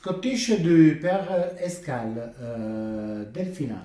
Scottish du père Escal, euh, Delphina.